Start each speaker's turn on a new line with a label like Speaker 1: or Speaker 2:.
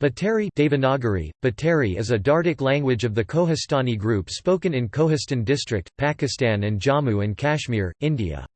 Speaker 1: Batari Devanagari, Batari is a Dardic language of the Kohistani group spoken in Kohistan district, Pakistan and Jammu and Kashmir, India.